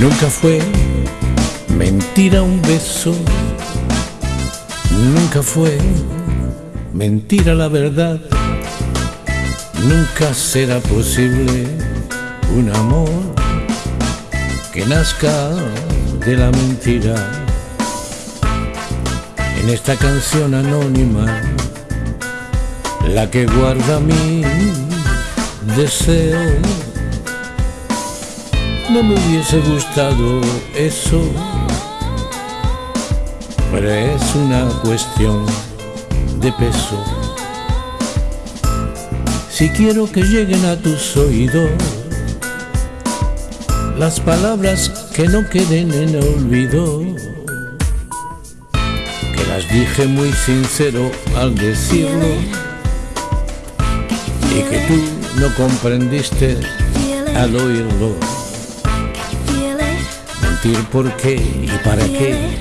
Nunca fue mentira un beso, nunca fue mentira la verdad, nunca será posible un amor que nazca de la mentira. En esta canción anónima, la que guarda mi deseo no me hubiese gustado eso, pero es una cuestión de peso. Si quiero que lleguen a tus oídos las palabras que no queden en olvido, que las dije muy sincero al decirlo y que tú no comprendiste al oírlo por qué y para qué.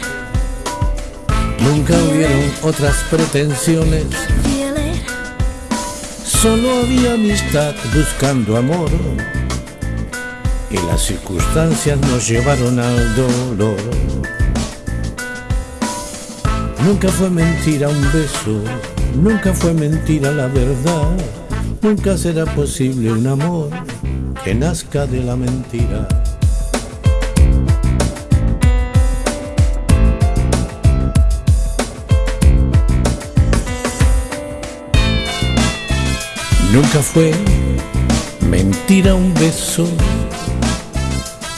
Nunca hubieron otras pretensiones. Solo había amistad buscando amor. Y las circunstancias nos llevaron al dolor. Nunca fue mentira un beso, nunca fue mentira la verdad. Nunca será posible un amor que nazca de la mentira. Nunca fue mentira un beso,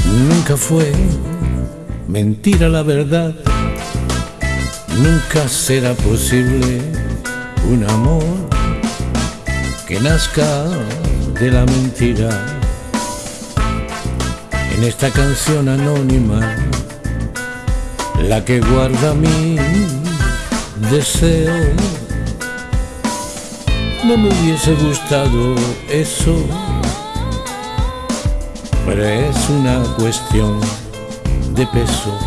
nunca fue mentira la verdad, nunca será posible un amor que nazca de la mentira. En esta canción anónima, la que guarda mi deseo no me hubiese gustado eso, pero es una cuestión de peso.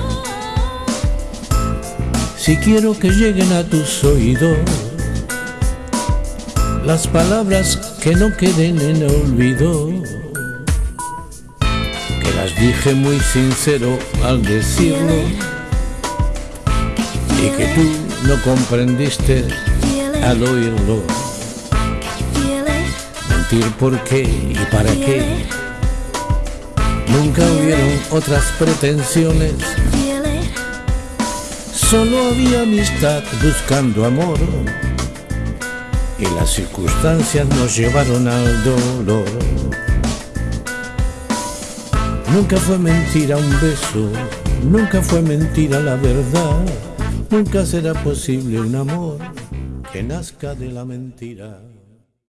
Si quiero que lleguen a tus oídos las palabras que no queden en olvido, que las dije muy sincero al decirlo. Y que tú no comprendiste al oírlo por qué y para qué. Nunca hubieron otras pretensiones. Solo había amistad buscando amor. Y las circunstancias nos llevaron al dolor. Nunca fue mentira un beso, nunca fue mentira la verdad. Nunca será posible un amor que nazca de la mentira.